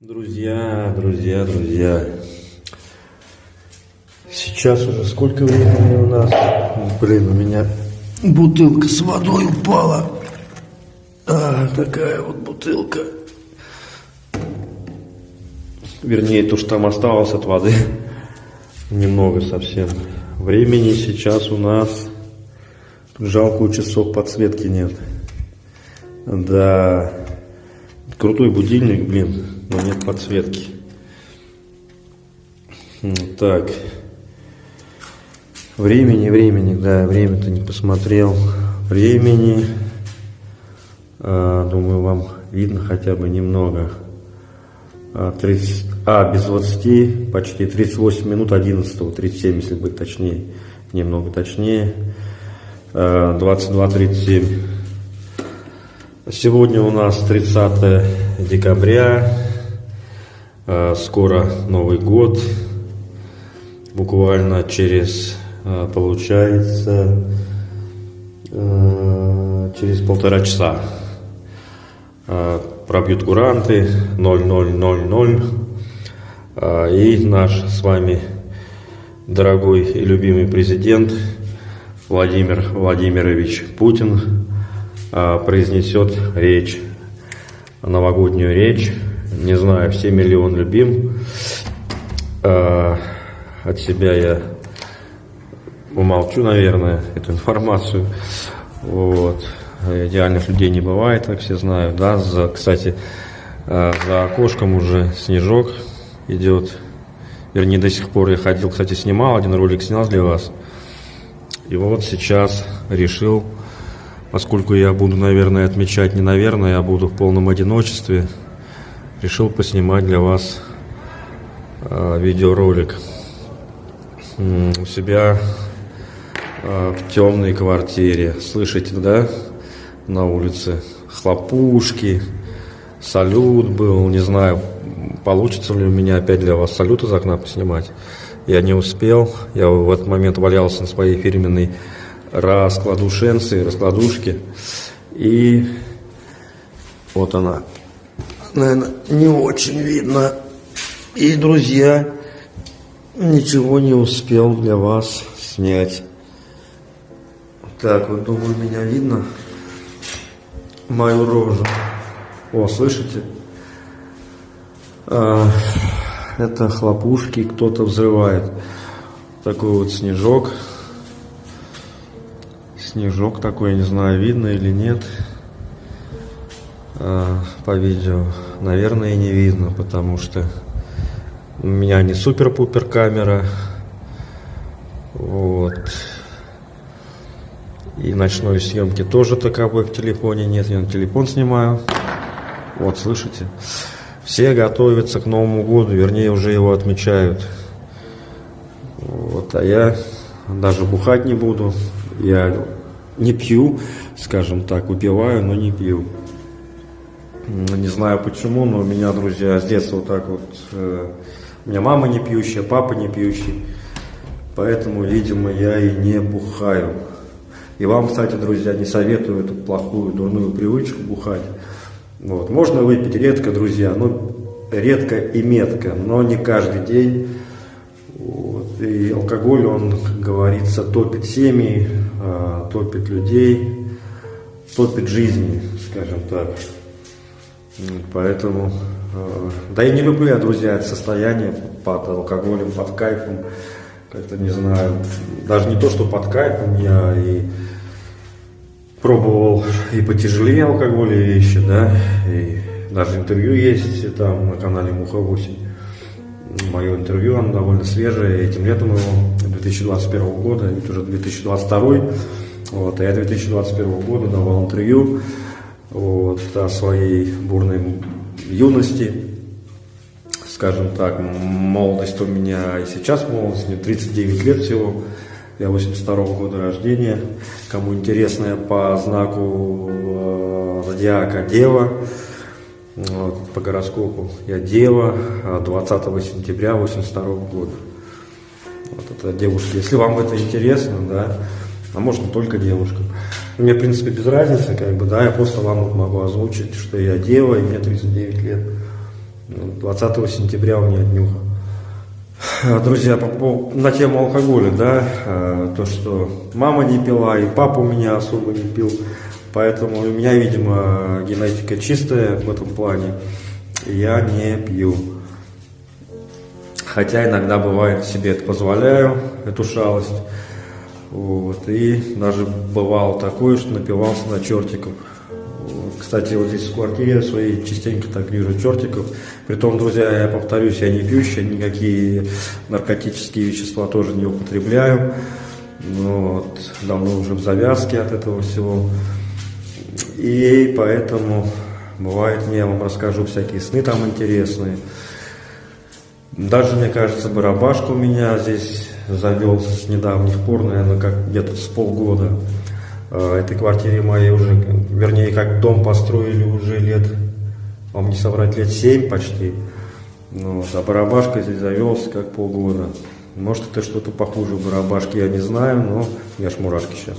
Друзья, друзья, друзья. Сейчас уже сколько времени у нас? Блин, у меня бутылка с водой упала. А, такая вот бутылка. Вернее, то, что там осталось от воды. Немного совсем. Времени сейчас у нас жалко у часов подсветки нет. Да, крутой будильник, блин, но нет подсветки. Так. Времени, времени, да, время-то не посмотрел. Времени, а, думаю, вам видно хотя бы немного. А, 30, а, без 20, почти 38 минут 11, 37, если быть точнее, немного точнее. А, 22.37. Сегодня у нас 30 декабря, а, скоро Новый год, буквально через, а, получается, а, через полтора часа пробьют куранты 0000 и наш с вами дорогой и любимый президент Владимир Владимирович Путин произнесет речь, новогоднюю речь. Не знаю, все миллион любим. От себя я умолчу, наверное, эту информацию. Вот. Идеальных людей не бывает, как все знают. Да? За, кстати, за окошком уже снежок идет. Вернее, до сих пор я ходил, кстати, снимал, один ролик снял для вас. И вот сейчас решил поскольку я буду, наверное, отмечать не наверное, я буду в полном одиночестве, решил поснимать для вас э, видеоролик у себя э, в темной квартире. Слышите, да, на улице хлопушки, салют был, не знаю, получится ли у меня опять для вас салют из окна поснимать. Я не успел, я в этот момент валялся на своей фирменной раскладушенцы, раскладушки. И вот она. Наверное, не очень видно. И, друзья, ничего не успел для вас снять. Так, вот, думаю, меня видно. Мою рожу. О, слышите? А, это хлопушки кто-то взрывает. Такой вот снежок снежок такой, не знаю, видно или нет а, по видео. Наверное, не видно, потому что у меня не супер-пупер камера. Вот. И ночной съемки тоже таковой в телефоне нет. Я на телефон снимаю. Вот, слышите? Все готовятся к Новому году, вернее, уже его отмечают. Вот, а я даже бухать не буду. Я не пью, скажем так, выпиваю, но не пью. Не знаю почему, но у меня, друзья, с детства вот так вот, э, у меня мама не пьющая, папа не пьющий, поэтому, видимо, я и не бухаю. И вам, кстати, друзья, не советую эту плохую, дурную привычку бухать. Вот. Можно выпить редко, друзья, но редко и метко, но не каждый день. Вот. И алкоголь, он, как говорится, топит семьи, э, топит людей, топит жизни, скажем так. Поэтому, э, да и не люблю я, друзья, это состояние под алкоголем, под кайфом, как-то не знаю, даже не то, что под кайфом, я и пробовал и потяжелее алкоголя вещи, да, и даже интервью есть там на канале Муха 8. Мое интервью, оно довольно свежее, этим летом его 2021 года, ведь уже 2022. Вот, а я 2021 года давал интервью вот, о своей бурной юности, скажем так, молодость у меня и сейчас молодость, мне 39 лет всего, я 82 -го года рождения. Кому интересно, я по знаку э, зодиака Дева, вот, по гороскопу я Дева, 20 а сентября 82 -го года. Вот это девушки. Если вам это интересно, да, а можно только девушкам. Мне, в принципе, без разницы, как бы, да, я просто вам вот могу озвучить, что я дева, и мне 39 лет. 20 сентября у меня днюха. Друзья, по, на тему алкоголя, да, э, то, что мама не пила, и папа у меня особо не пил, поэтому у меня, видимо, генетика чистая в этом плане, я не пью. Хотя иногда бывает себе это позволяю, эту шалость. Вот, и даже бывало такое, что напивался на чертиков. Кстати, вот здесь в квартире своей частенько так вижу чертиков. Притом, друзья, я повторюсь, я не пьющий, никакие наркотические вещества тоже не употребляю. Но вот, давно уже в завязке от этого всего. И поэтому бывает, я вам расскажу всякие сны там интересные. Даже, мне кажется, барабашка у меня здесь завелся с недавних пор, наверное, как где-то с полгода. Э, этой квартире моей уже, вернее, как дом построили уже лет, вам не соврать, лет 7 почти. Ну, а барабашка здесь завелся как полгода. Может, это что-то похуже барабашки, я не знаю, но я ж мурашки сейчас.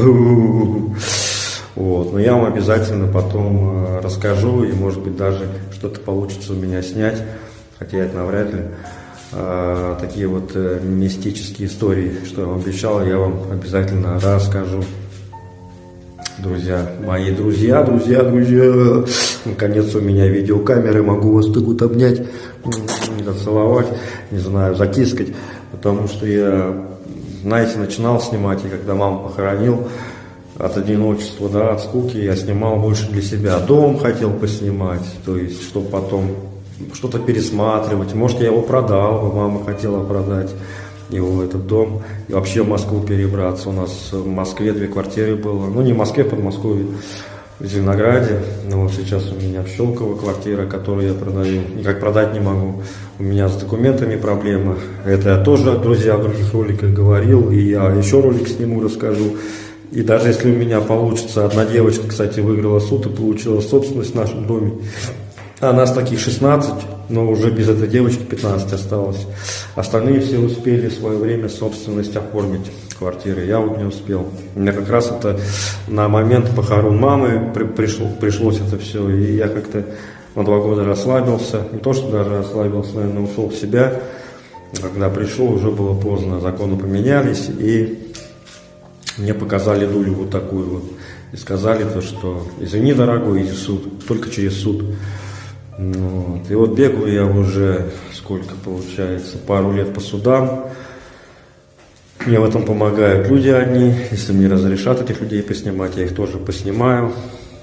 Вот, но я вам обязательно потом э, расскажу, и может быть даже что-то получится у меня снять, хотя это навряд ли. А, такие вот э, мистические истории, что я вам обещал, я вам обязательно расскажу друзья, мои друзья, друзья, друзья. Наконец у меня видеокамеры, могу вас так вот обнять, зацеловать, не знаю, затискать, потому что я, знаете, начинал снимать, и когда маму похоронил, от одиночества, да, от скуки, я снимал больше для себя. Дом хотел поснимать, то есть, чтобы потом что-то пересматривать. Может, я его продал, мама хотела продать его этот дом, и вообще в Москву перебраться. У нас в Москве две квартиры было, ну не в Москве, в Подмосковье, в Зеленограде. Но вот сейчас у меня в Щелково квартира, которую я продаю. Никак продать не могу. У меня с документами проблема. Это я тоже, друзья, в других роликах говорил, и я еще ролик сниму, расскажу. И даже если у меня получится, одна девочка, кстати, выиграла суд и получила собственность в нашем доме. А нас таких 16, но уже без этой девочки 15 осталось. Остальные все успели в свое время собственность оформить квартиры. Я вот не успел. Меня как раз это на момент похорон мамы при, пришло, пришлось это все. И я как-то на два года расслабился. Не то, что даже расслабился, наверное, ушел в себя. Когда пришел, уже было поздно. Законы поменялись. И мне показали дулю вот такую вот. И сказали то, что извини, дорогой, иди суд. Только через суд. Вот. И вот бегаю я уже, сколько получается, пару лет по судам. Мне в этом помогают люди одни. Если мне разрешат этих людей поснимать, я их тоже поснимаю.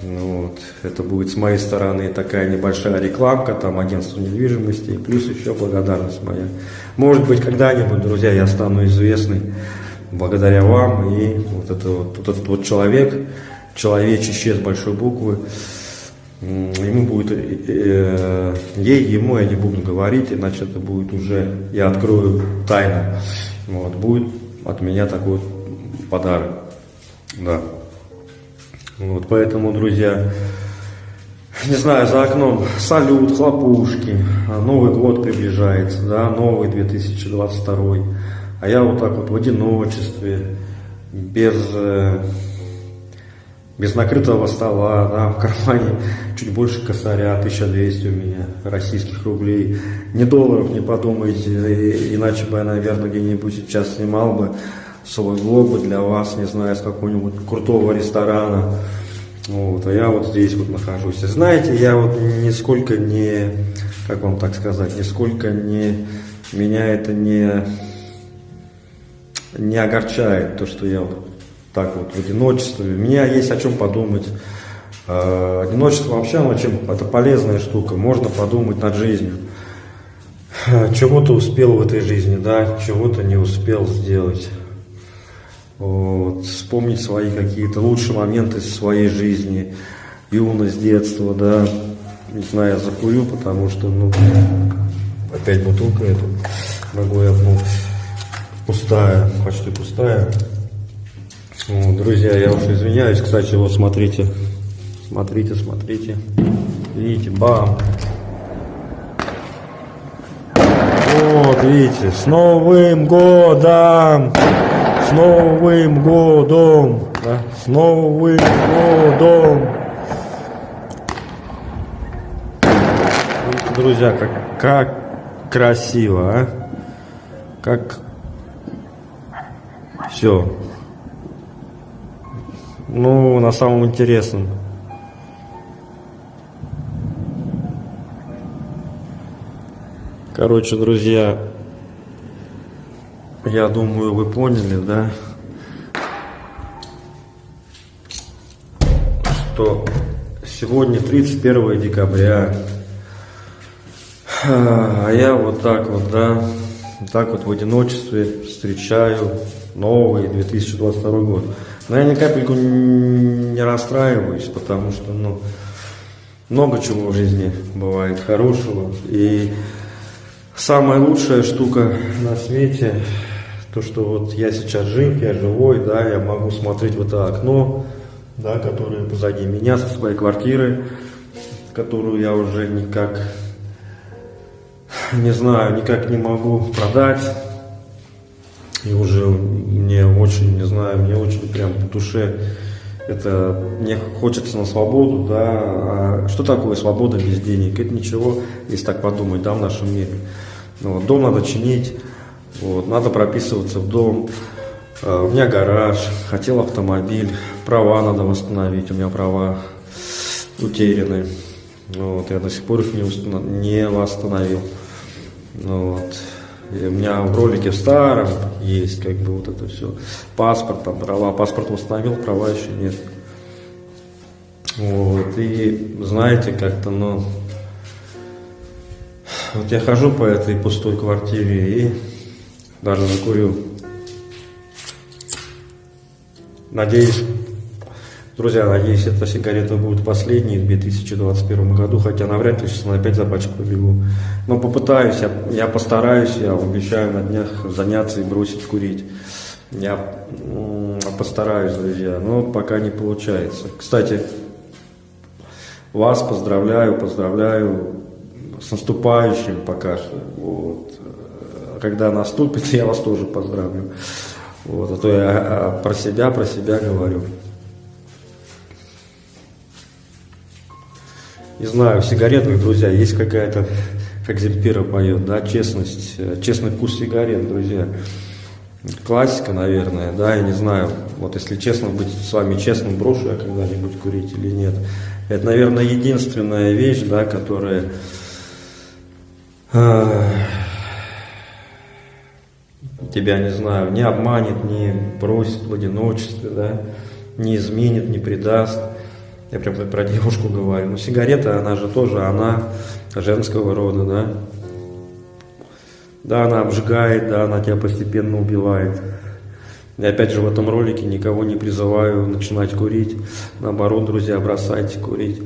Ну, вот. Это будет с моей стороны такая небольшая рекламка, там агентство недвижимости, и плюс еще благодарность моя. Может быть, когда-нибудь, друзья, я стану известный благодаря вам. И вот, это вот, вот этот вот человек, человечище с большой буквы, ему будет, э, э, ей, ему я не буду говорить, иначе это будет уже, я открою тайну. Вот, будет от меня такой подарок. Да. Вот, поэтому, друзья, не знаю, за окном салют, хлопушки, Новый год приближается, да, новый 2022. А я вот так вот в одиночестве, без э, без накрытого стола, да, в кармане чуть больше косаря, 1200 у меня российских рублей. Не долларов, не подумайте, иначе бы я, наверное, где-нибудь сейчас снимал бы свой влог бы для вас, не знаю, с какого-нибудь крутого ресторана. Вот, а я вот здесь вот нахожусь. Знаете, я вот нисколько не, как вам так сказать, нисколько не, меня это не, не огорчает, то, что я вот так вот в одиночестве. У меня есть о чем подумать. А, одиночество вообще, оно чем? Это полезная штука. Можно подумать над жизнью. Чего ты успел в этой жизни, да, чего ты не успел сделать. Вот. Вспомнить свои какие-то лучшие моменты своей жизни, юность, детство, да. Не знаю, я закурю, потому что, ну, опять бутылка эту могу я, ну, пустая, почти пустая. Друзья, я уж извиняюсь, кстати, вот смотрите, смотрите, смотрите, видите, бам. Вот, видите, с Новым годом! С Новым годом! Да? С Новым годом! друзья, как, как красиво, а? Как все. Ну, на самом интересном. Короче, друзья, я думаю, вы поняли, да? Что сегодня 31 декабря, а я вот так вот, да, так вот в одиночестве встречаю новый 2022 год. Но я ни капельку не расстраиваюсь, потому что, ну, много чего в жизни бывает хорошего. И самая лучшая штука на свете, то, что вот я сейчас жив, я живой, да, я могу смотреть в это окно, да, которое позади меня, со своей квартиры, которую я уже никак, не знаю, никак не могу продать и уже мне очень, не знаю, мне очень прям по душе это мне хочется на свободу, да, а что такое свобода без денег? Это ничего, если так подумать, да, в нашем мире. Ну, вот, дом надо чинить, вот, надо прописываться в дом, а, у меня гараж, хотел автомобиль, права надо восстановить, у меня права утеряны, вот, я до сих пор их не, не восстановил, вот. И у меня в ролике в старом есть как бы вот это все. Паспорт, там права. Паспорт восстановил, права еще нет. Вот. И знаете, как-то, ну... Вот я хожу по этой пустой квартире и даже закурю. Надеюсь, Друзья, надеюсь, эта сигарета будет последней в 2021 году, хотя навряд ли сейчас опять за пачку побегу. Но попытаюсь, я, я постараюсь, я обещаю на днях заняться и бросить курить. Я постараюсь, друзья, но пока не получается. Кстати, вас поздравляю, поздравляю с наступающим пока что. Вот. Когда наступит, я вас тоже поздравлю. Вот, а то я а, про себя, про себя говорю. Не знаю, в сигаретах, друзья, есть какая-то, как Земфира поет, да, честность, э, честный вкус сигарет, друзья. Классика, наверное, да, я не знаю, вот если честно быть с вами честным, брошу я когда-нибудь курить или нет. Это, наверное, единственная вещь, да, которая э, тебя, не знаю, не обманет, не бросит в одиночестве, да, не изменит, не предаст. Я прям про девушку говорю. Ну, сигарета, она же тоже, она женского рода, да. Да, она обжигает, да, она тебя постепенно убивает. И опять же в этом ролике никого не призываю начинать курить. Наоборот, друзья, бросайте курить.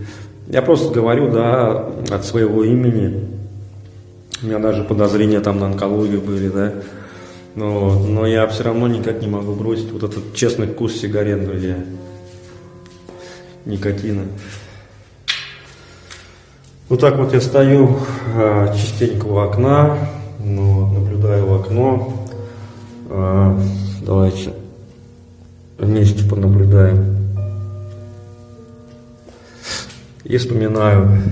Я просто говорю, да, от своего имени. У меня даже подозрения там на онкологию были, да. Но, но я все равно никак не могу бросить вот этот честный вкус сигарет, друзья никотина. Вот так вот я стою а, частенько у окна, ну, наблюдаю в окно. А, давайте вместе понаблюдаем. И вспоминаю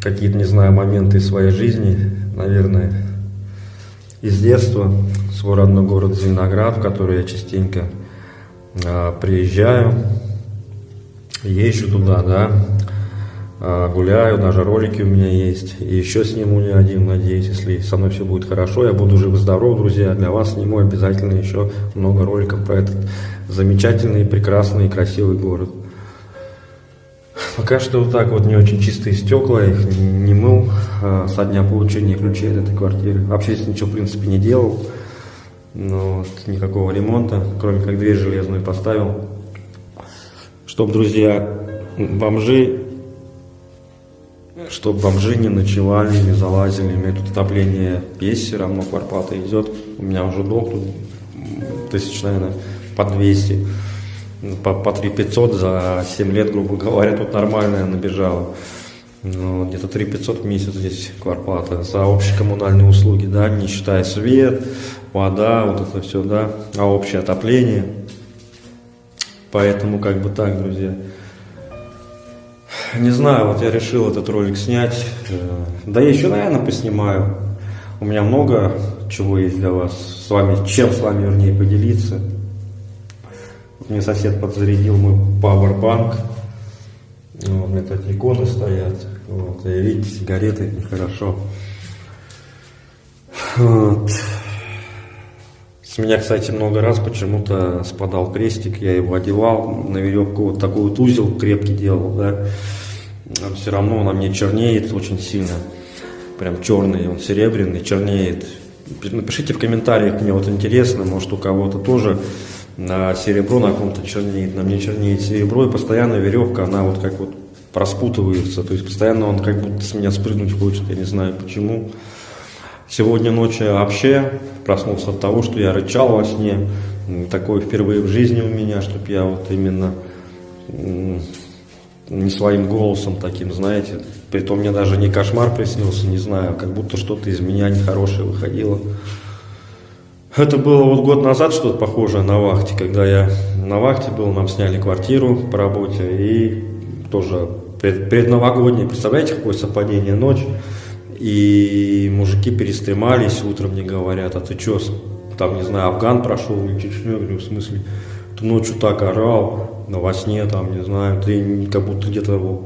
какие-то, не знаю, моменты своей жизни, наверное, из детства, свой родной город Зеленоград, в который я частенько а, приезжаю езжу туда, да, а, гуляю, даже ролики у меня есть, и еще сниму не один, надеюсь, если со мной все будет хорошо, я буду жив-здоров, друзья, для вас сниму обязательно еще много роликов про этот замечательный, прекрасный и красивый город. Пока что вот так вот не очень чистые стекла, их не мыл а, со дня получения ключей от этой квартиры. Вообще здесь ничего в принципе не делал, но вот, никакого ремонта, кроме как дверь железную поставил чтобы, друзья, бомжи, чтобы бомжи не ночевали, не залазили. У меня тут отопление есть, все равно кварплата идет. У меня уже долг тут тысяч, наверное, по 200, по, по 3 500 за 7 лет, грубо говоря, тут нормальная набежала. Ну, где-то 3 500 в месяц здесь кварплата за общие коммунальные услуги, да, не считая свет, вода, вот это все, да, а общее отопление – Поэтому как бы так, друзья. Не знаю, вот я решил этот ролик снять. Э, да я еще, наверное, поснимаю. У меня много чего есть для вас. С вами, чем с вами, вернее, поделиться. Мне сосед подзарядил мой пауэрбанк. Вот, у меня тут иконы стоят. Вот, и видите, сигареты нехорошо. Вот. С меня, кстати, много раз почему-то спадал крестик, я его одевал на веревку, вот такой вот узел крепкий делал, да. А все равно он на мне чернеет очень сильно. Прям черный, он серебряный, чернеет. Напишите в комментариях, мне вот интересно, может у кого-то тоже на серебро на ком-то чернеет, на мне чернеет серебро, и постоянно веревка, она вот как вот проспутывается, то есть постоянно он как будто с меня спрыгнуть хочет, я не знаю почему. Сегодня ночью вообще проснулся от того, что я рычал во сне, такое впервые в жизни у меня, чтобы я вот именно не своим голосом таким, знаете, притом мне даже не кошмар приснился, не знаю, как будто что-то из меня нехорошее выходило. Это было вот год назад что-то похожее на вахте, когда я на вахте был, нам сняли квартиру по работе и тоже пред, предновогоднее, представляете, какое совпадение ночь, и мужики перестремались, утром мне говорят, а ты что, там, не знаю, Афган прошел или Чечню, я говорю, в смысле, ты ночью так орал, на во сне, там, не знаю, ты как будто где-то в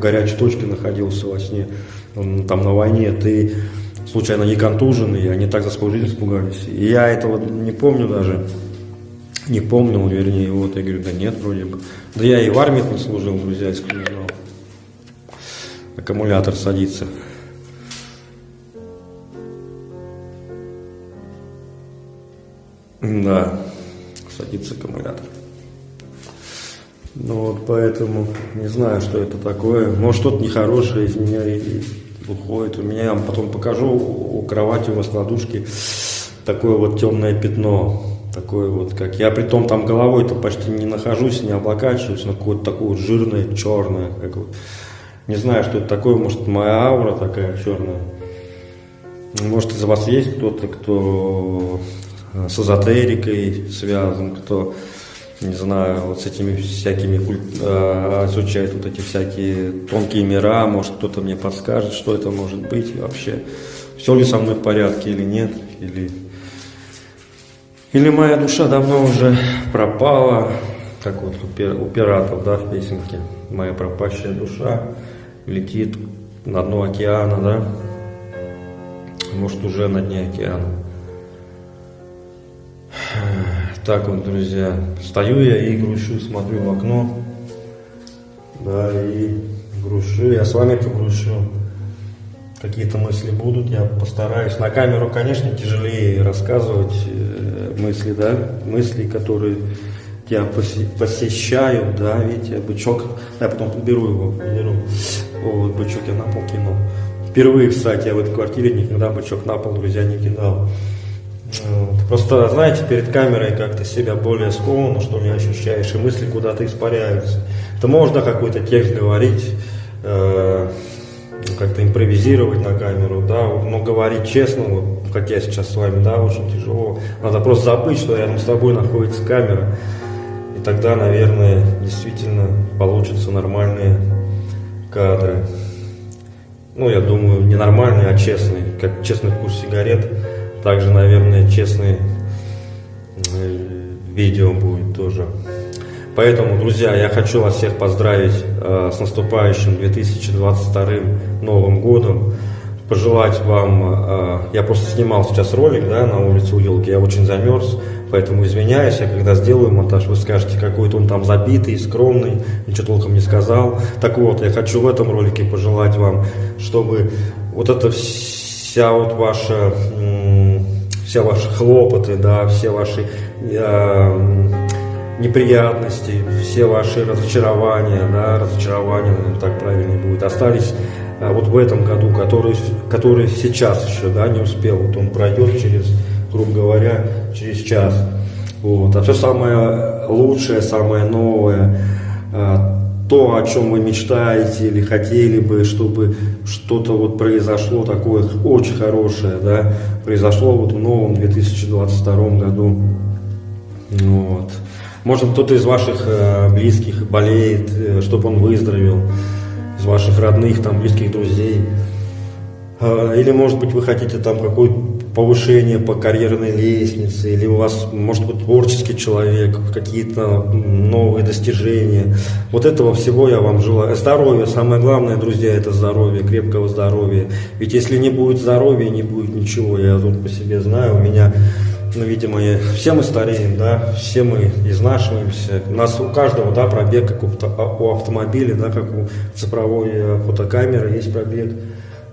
горячей точке находился во сне, там на войне, ты случайно не контуженный, они так за свою жизнь испугались. И я этого не помню даже, не помнил, вернее, вот, я говорю, да нет, вроде бы. Да я и в армии не служил, друзья, если не знал. Аккумулятор садится. Да, садится аккумулятор. Ну вот поэтому не знаю, что это такое. Может что-то нехорошее из меня и уходит. У меня, я вам потом покажу, у кровати у вас кладушки такое вот темное пятно. Такое вот, как я при том там головой-то почти не нахожусь, не облокачиваюсь, но какое-то такое жирное, черное. Как вот. Не знаю, что это такое, может моя аура такая черная. Может из вас есть кто-то, кто с эзотерикой связан, кто не знаю, вот с этими всякими, э, изучает вот эти всякие тонкие мира, может кто-то мне подскажет, что это может быть вообще, все ли со мной в порядке или нет, или, или моя душа давно уже пропала, как вот у пиратов, да, в песенке, моя пропащая душа летит на дно океана, да, может уже на дне океана. Так вот, друзья, стою я и грущу, смотрю в окно. Да, и грущу, я с вами погрущу. Какие-то мысли будут, я постараюсь. На камеру, конечно, тяжелее рассказывать э, мысли, да, мысли, которые тебя посещают, да, видите, бычок, я потом беру его, беру, вот, бычок я на пол кинул. Впервые, кстати, я в этой квартире никогда бычок на пол, друзья, не кидал. Вот. Просто, знаете, перед камерой как-то себя более скованно, что ли, ощущаешь, и мысли куда-то испаряются. Это можно какой-то текст говорить, э, как-то импровизировать на камеру, да, но говорить честно, вот, как я сейчас с вами, да, очень тяжело. Надо просто забыть, что рядом с тобой находится камера, и тогда, наверное, действительно получатся нормальные кадры. Ну, я думаю, не нормальные, а честные, как честный вкус сигарет. Также, наверное, честные э, видео будет тоже. Поэтому, друзья, я хочу вас всех поздравить э, с наступающим 2022 Новым Годом. Пожелать вам, э, я просто снимал сейчас ролик да, на улице у елки, я очень замерз, поэтому извиняюсь, я когда сделаю монтаж, вы скажете, какой-то он там забитый, скромный, ничего толком не сказал. Так вот, я хочу в этом ролике пожелать вам, чтобы вот это вся вот ваша все ваши хлопоты, да, все ваши э, неприятности, все ваши разочарования, да, разочарования, наверное, так правильно будет, остались э, вот в этом году, который, который сейчас еще, да, не успел, вот он пройдет через, грубо говоря, через час. Вот. А все самое лучшее, самое новое, э, то, о чем вы мечтаете или хотели бы, чтобы что-то вот произошло такое очень хорошее, да, произошло вот в новом 2022 году. Вот. Может, кто-то из ваших э, близких болеет, э, чтобы он выздоровел, из ваших родных, там, близких друзей. Э, или, может быть, вы хотите там какое-то повышение по карьерной лестнице, или у вас, может быть, творческий человек, какие-то новые достижения. Вот этого всего я вам желаю. Здоровье, самое главное, друзья, это здоровье, крепкого здоровья. Ведь если не будет здоровья, не будет ничего. Я тут по себе знаю, у меня ну, видимо, все мы стареем, да, все мы изнашиваемся. У нас у каждого, да, пробег, как у, у автомобиля, да, как у цифровой э, фотокамеры есть пробег.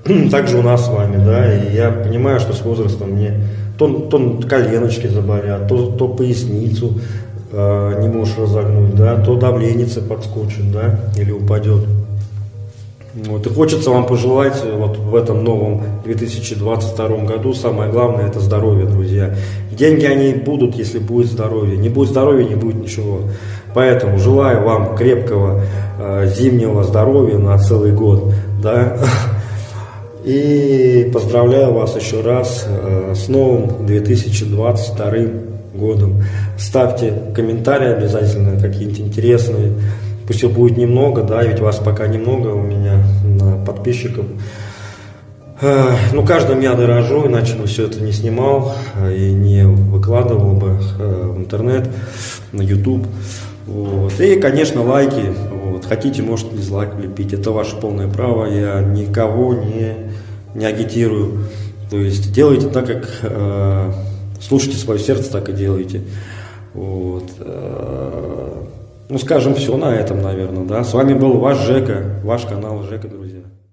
Также у нас с вами, да, и я понимаю, что с возрастом мне то, то коленочки заболят, то, то поясницу э, не можешь разогнуть, да, то давление подскочит, да, или упадет. Вот, и хочется вам пожелать вот в этом новом 2022 году, самое главное это здоровье, друзья. Деньги они будут, если будет здоровье. Не будет здоровья, не будет ничего. Поэтому желаю вам крепкого э, зимнего здоровья на целый год. Да? И поздравляю вас еще раз э, с новым 2022 годом. Ставьте комментарии обязательно какие-нибудь интересные. Пусть их будет немного, да, ведь вас пока немного у меня подписчиков. Э, ну, каждым я дорожу, иначе бы все это не снимал э, и не выкладывал бы в интернет, на YouTube. Вот. И, конечно, лайки. Вот. Хотите, можете дизлайк влепить. Это ваше полное право. Я никого не, не агитирую. То есть делайте так, как э, слушайте свое сердце, так и делайте. Вот. Э, ну, скажем, все на этом, наверное. Да? С вами был ваш Жека, ваш канал Жека, друзья.